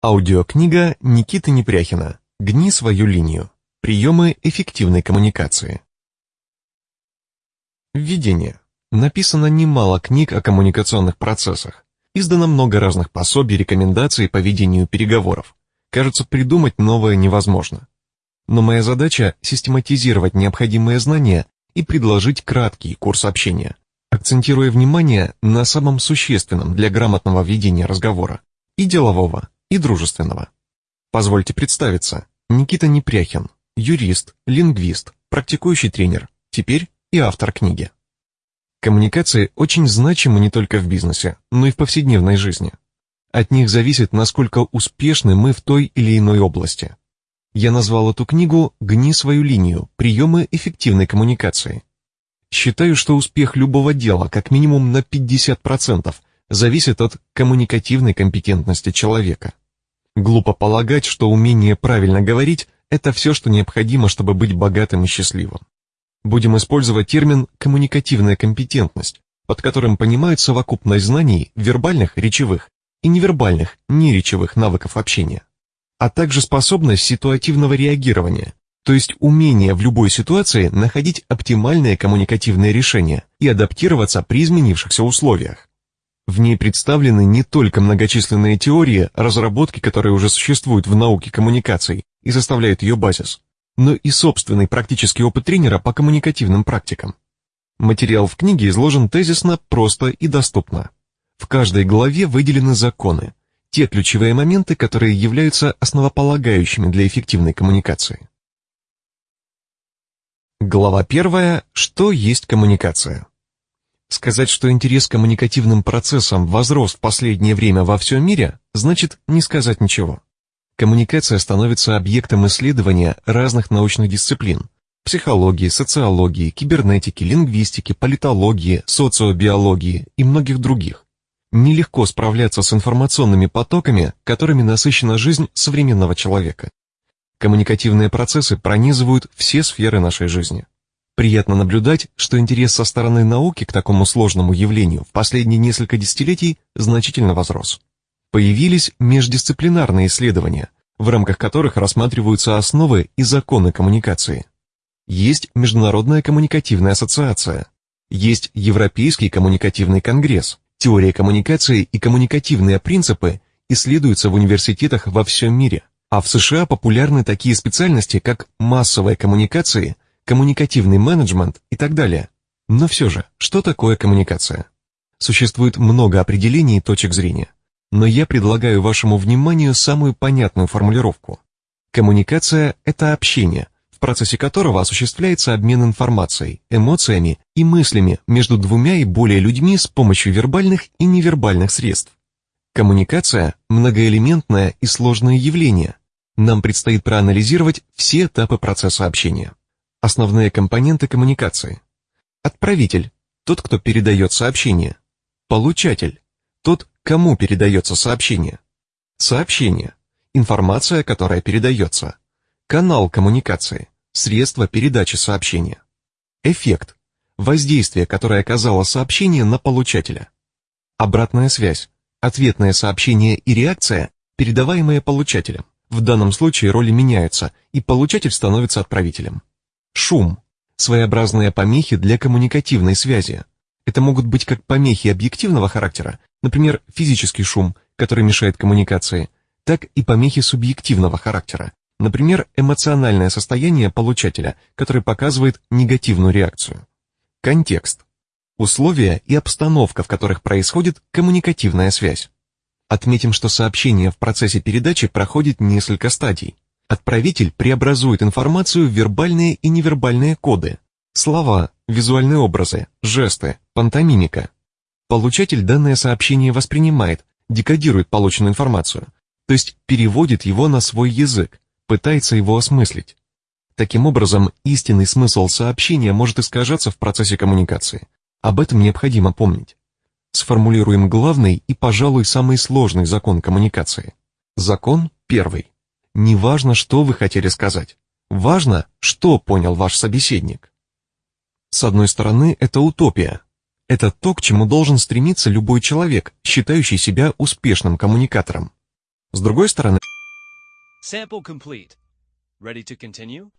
Аудиокнига Никиты Непряхина «Гни свою линию. Приемы эффективной коммуникации». Введение. Написано немало книг о коммуникационных процессах. Издано много разных пособий, рекомендаций по ведению переговоров. Кажется, придумать новое невозможно. Но моя задача – систематизировать необходимые знания и предложить краткий курс общения, акцентируя внимание на самом существенном для грамотного ведения разговора и делового, и дружественного. Позвольте представиться. Никита Непряхин, юрист, лингвист, практикующий тренер, теперь и автор книги. Коммуникации очень значимы не только в бизнесе, но и в повседневной жизни. От них зависит, насколько успешны мы в той или иной области. Я назвал эту книгу «Гни свою линию. Приемы эффективной коммуникации». Считаю, что успех любого дела как минимум на 50% зависит от коммуникативной компетентности человека. Глупо полагать, что умение правильно говорить – это все, что необходимо, чтобы быть богатым и счастливым. Будем использовать термин «коммуникативная компетентность», под которым понимают совокупность знаний вербальных, речевых и невербальных, неречевых навыков общения, а также способность ситуативного реагирования, то есть умение в любой ситуации находить оптимальное коммуникативное решение и адаптироваться при изменившихся условиях. В ней представлены не только многочисленные теории, разработки, которые уже существуют в науке коммуникаций и составляют ее базис, но и собственный практический опыт тренера по коммуникативным практикам. Материал в книге изложен тезисно, просто и доступно. В каждой главе выделены законы, те ключевые моменты, которые являются основополагающими для эффективной коммуникации. Глава первая. Что есть коммуникация? Сказать, что интерес к коммуникативным процессам возрос в последнее время во всем мире, значит не сказать ничего. Коммуникация становится объектом исследования разных научных дисциплин – психологии, социологии, кибернетики, лингвистики, политологии, социобиологии и многих других. Нелегко справляться с информационными потоками, которыми насыщена жизнь современного человека. Коммуникативные процессы пронизывают все сферы нашей жизни. Приятно наблюдать, что интерес со стороны науки к такому сложному явлению в последние несколько десятилетий значительно возрос. Появились междисциплинарные исследования, в рамках которых рассматриваются основы и законы коммуникации. Есть Международная коммуникативная ассоциация, есть Европейский коммуникативный конгресс, теория коммуникации и коммуникативные принципы исследуются в университетах во всем мире, а в США популярны такие специальности, как массовые коммуникации – коммуникативный менеджмент и так далее. Но все же, что такое коммуникация? Существует много определений и точек зрения, но я предлагаю вашему вниманию самую понятную формулировку. Коммуникация – это общение, в процессе которого осуществляется обмен информацией, эмоциями и мыслями между двумя и более людьми с помощью вербальных и невербальных средств. Коммуникация – многоэлементное и сложное явление. Нам предстоит проанализировать все этапы процесса общения. Основные компоненты коммуникации. Отправитель – тот, кто передает сообщение. Получатель – тот, кому передается сообщение. Сообщение – информация, которая передается. Канал коммуникации – средство передачи сообщения. Эффект – воздействие, которое оказало сообщение на получателя. Обратная связь – ответное сообщение и реакция, передаваемые получателем. В данном случае роли меняются, и получатель становится отправителем. Шум – своеобразные помехи для коммуникативной связи. Это могут быть как помехи объективного характера, например, физический шум, который мешает коммуникации, так и помехи субъективного характера, например, эмоциональное состояние получателя, который показывает негативную реакцию. Контекст – условия и обстановка, в которых происходит коммуникативная связь. Отметим, что сообщение в процессе передачи проходит несколько стадий. Отправитель преобразует информацию в вербальные и невербальные коды, слова, визуальные образы, жесты, пантомимика. Получатель данное сообщение воспринимает, декодирует полученную информацию, то есть переводит его на свой язык, пытается его осмыслить. Таким образом, истинный смысл сообщения может искажаться в процессе коммуникации. Об этом необходимо помнить. Сформулируем главный и, пожалуй, самый сложный закон коммуникации. Закон первый. Не важно, что вы хотели сказать. Важно, что понял ваш собеседник. С одной стороны, это утопия. Это то, к чему должен стремиться любой человек, считающий себя успешным коммуникатором. С другой стороны, Sample complete. Ready to continue?